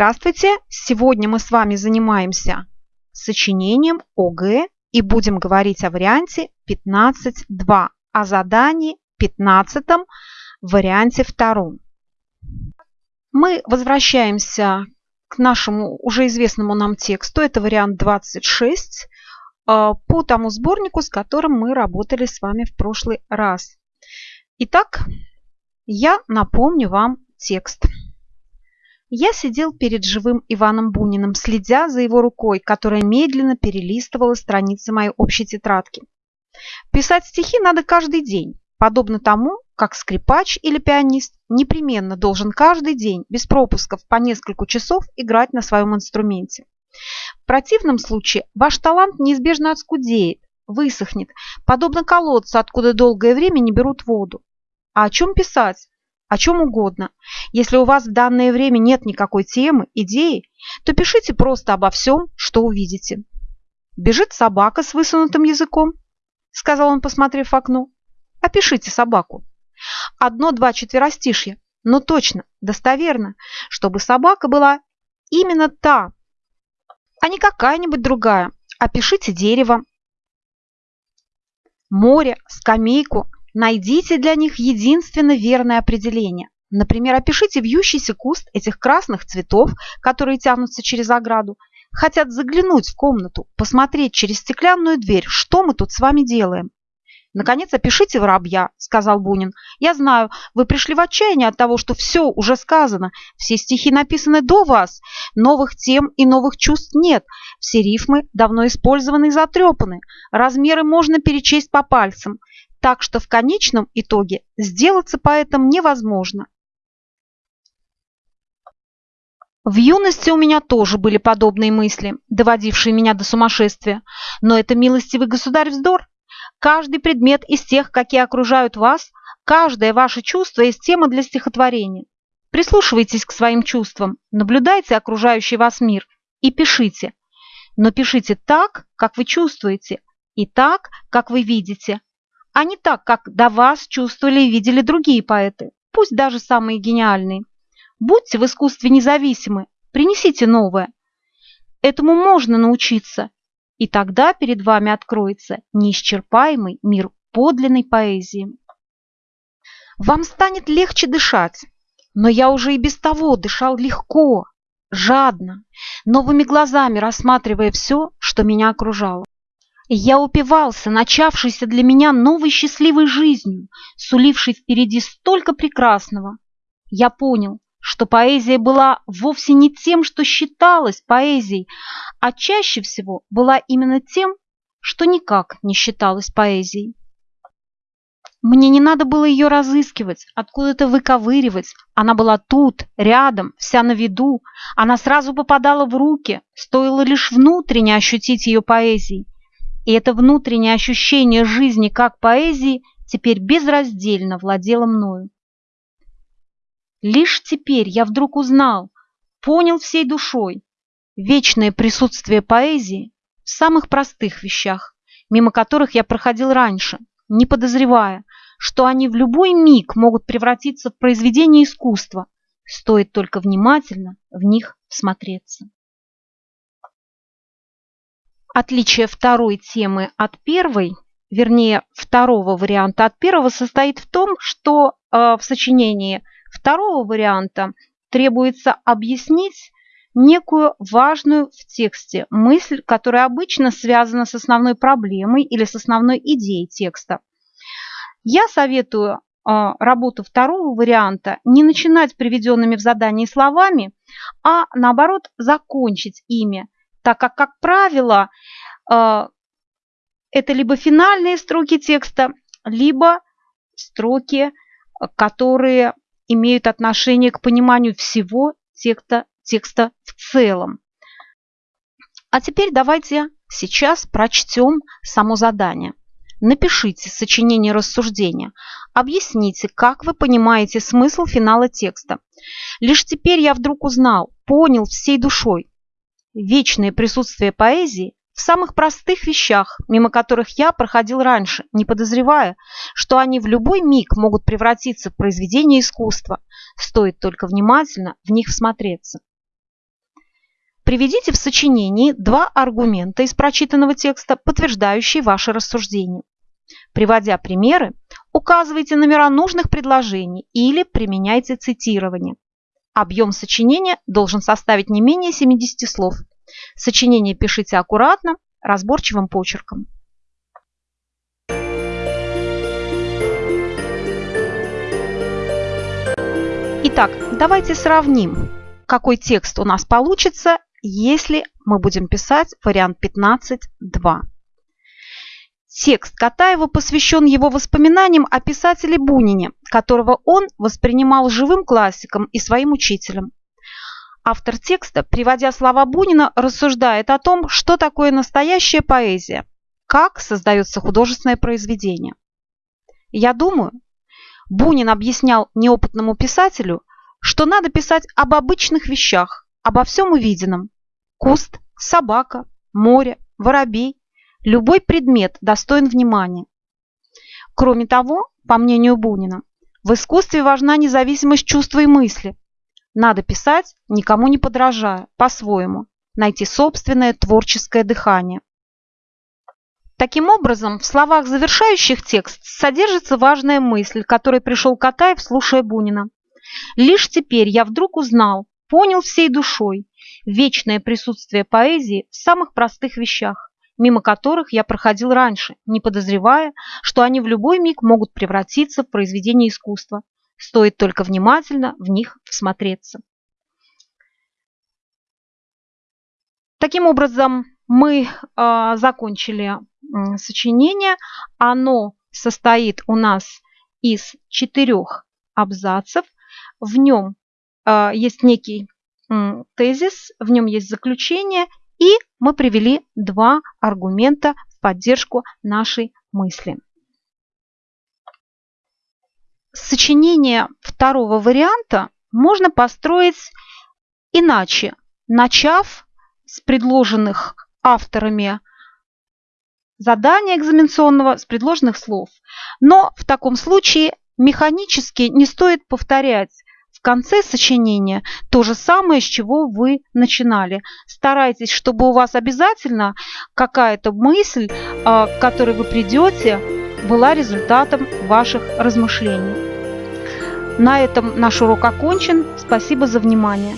Здравствуйте! Сегодня мы с вами занимаемся сочинением ОГЭ и будем говорить о варианте 15.2, о задании 15 варианте втором. Мы возвращаемся к нашему уже известному нам тексту, это вариант 26, а, по тому сборнику, с которым мы работали с вами в прошлый раз. Итак, я напомню вам текст. Я сидел перед живым Иваном Буниным, следя за его рукой, которая медленно перелистывала страницы моей общей тетрадки. Писать стихи надо каждый день, подобно тому, как скрипач или пианист непременно должен каждый день, без пропусков по несколько часов, играть на своем инструменте. В противном случае ваш талант неизбежно отскудеет, высохнет, подобно колодцу, откуда долгое время не берут воду. А о чем писать? О чем угодно. Если у вас в данное время нет никакой темы, идеи, то пишите просто обо всем, что увидите. «Бежит собака с высунутым языком», — сказал он, посмотрев в окно. «Опишите собаку». Одно-два четверостишья, но точно, достоверно, чтобы собака была именно та, а не какая-нибудь другая. Опишите дерево, море, скамейку, Найдите для них единственно верное определение. Например, опишите вьющийся куст этих красных цветов, которые тянутся через ограду. Хотят заглянуть в комнату, посмотреть через стеклянную дверь, что мы тут с вами делаем. «Наконец, опишите воробья», — сказал Бунин. «Я знаю, вы пришли в отчаяние от того, что все уже сказано. Все стихи написаны до вас. Новых тем и новых чувств нет. Все рифмы давно использованы и затрепаны. Размеры можно перечесть по пальцам так что в конечном итоге сделаться поэтом невозможно. В юности у меня тоже были подобные мысли, доводившие меня до сумасшествия. Но это милостивый государь вздор. Каждый предмет из тех, какие окружают вас, каждое ваше чувство есть тема для стихотворения. Прислушивайтесь к своим чувствам, наблюдайте окружающий вас мир и пишите. Но пишите так, как вы чувствуете, и так, как вы видите, а не так, как до вас чувствовали и видели другие поэты, пусть даже самые гениальные. Будьте в искусстве независимы, принесите новое. Этому можно научиться, и тогда перед вами откроется неисчерпаемый мир подлинной поэзии. Вам станет легче дышать, но я уже и без того дышал легко, жадно, новыми глазами рассматривая все, что меня окружало. Я упивался начавшейся для меня новой счастливой жизнью, сулившей впереди столько прекрасного. Я понял, что поэзия была вовсе не тем, что считалось поэзией, а чаще всего была именно тем, что никак не считалось поэзией. Мне не надо было ее разыскивать, откуда-то выковыривать. Она была тут, рядом, вся на виду. Она сразу попадала в руки, стоило лишь внутренне ощутить ее поэзией. И это внутреннее ощущение жизни как поэзии теперь безраздельно владело мною. Лишь теперь я вдруг узнал, понял всей душой вечное присутствие поэзии в самых простых вещах, мимо которых я проходил раньше, не подозревая, что они в любой миг могут превратиться в произведение искусства, стоит только внимательно в них всмотреться. Отличие второй темы от первой, вернее, второго варианта от первого, состоит в том, что э, в сочинении второго варианта требуется объяснить некую важную в тексте мысль, которая обычно связана с основной проблемой или с основной идеей текста. Я советую э, работу второго варианта не начинать приведенными в задании словами, а наоборот закончить ими – так как, как правило, э, это либо финальные строки текста, либо строки, которые имеют отношение к пониманию всего текста, текста в целом. А теперь давайте сейчас прочтем само задание. Напишите сочинение рассуждения. Объясните, как вы понимаете смысл финала текста. Лишь теперь я вдруг узнал, понял всей душой, вечное присутствие поэзии в самых простых вещах, мимо которых я проходил раньше, не подозревая, что они в любой миг могут превратиться в произведение искусства, стоит только внимательно в них всмотреться. Приведите в сочинении два аргумента из прочитанного текста, подтверждающие ваши рассуждения. Приводя примеры, указывайте номера нужных предложений или применяйте цитирование. Объем сочинения должен составить не менее 70 слов. Сочинение пишите аккуратно, разборчивым почерком. Итак, давайте сравним, какой текст у нас получится, если мы будем писать вариант 15.2. Текст Катаева посвящен его воспоминаниям о писателе Бунине, которого он воспринимал живым классиком и своим учителем. Автор текста, приводя слова Бунина, рассуждает о том, что такое настоящая поэзия, как создается художественное произведение. Я думаю, Бунин объяснял неопытному писателю, что надо писать об обычных вещах, обо всем увиденном. Куст, собака, море, воробей, Любой предмет достоин внимания. Кроме того, по мнению Бунина, в искусстве важна независимость чувства и мысли. Надо писать, никому не подражая, по-своему, найти собственное творческое дыхание. Таким образом, в словах, завершающих текст, содержится важная мысль, которой пришел Катаев, слушая Бунина. «Лишь теперь я вдруг узнал, понял всей душой вечное присутствие поэзии в самых простых вещах мимо которых я проходил раньше, не подозревая, что они в любой миг могут превратиться в произведение искусства. Стоит только внимательно в них всмотреться. Таким образом, мы э, закончили э, сочинение. Оно состоит у нас из четырех абзацев. В нем э, есть некий тезис, в нем есть заключение и мы привели два аргумента в поддержку нашей мысли. Сочинение второго варианта можно построить иначе, начав с предложенных авторами задания экзаменационного, с предложенных слов. Но в таком случае механически не стоит повторять в конце сочинения то же самое, с чего вы начинали. Старайтесь, чтобы у вас обязательно какая-то мысль, а, к которой вы придете, была результатом ваших размышлений. На этом наш урок окончен. Спасибо за внимание.